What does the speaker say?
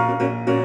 Música